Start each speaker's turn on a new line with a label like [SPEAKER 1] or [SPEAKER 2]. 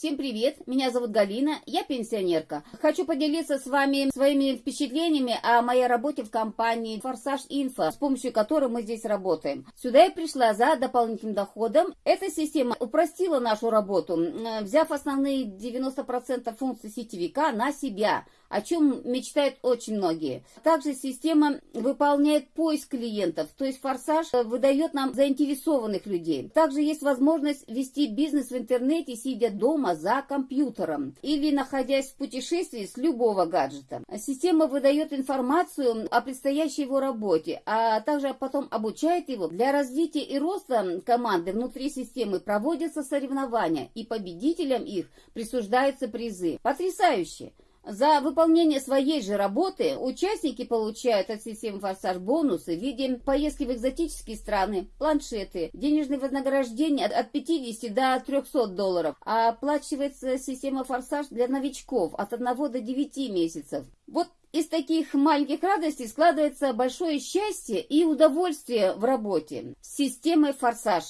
[SPEAKER 1] Всем привет, меня зовут Галина, я пенсионерка. Хочу поделиться с вами своими впечатлениями о моей работе в компании Форсаж Инфо, с помощью которой мы здесь работаем. Сюда я пришла за дополнительным доходом. Эта система упростила нашу работу, взяв основные 90% функций сетевика на себя, о чем мечтают очень многие. Также система выполняет поиск клиентов, то есть Форсаж выдает нам заинтересованных людей. Также есть возможность вести бизнес в интернете, сидя дома, дома за компьютером или находясь в путешествии с любого гаджета. Система выдает информацию о предстоящей его работе, а также потом обучает его. Для развития и роста команды внутри системы проводятся соревнования, и победителям их присуждаются призы. Потрясающе! За выполнение своей же работы участники получают от системы «Форсаж» бонусы в виде поездки в экзотические страны, планшеты, денежные вознаграждения от 50 до 300 долларов, а оплачивается система «Форсаж» для новичков от 1 до 9 месяцев. Вот из таких маленьких радостей складывается большое счастье и удовольствие в работе с системой «Форсаж».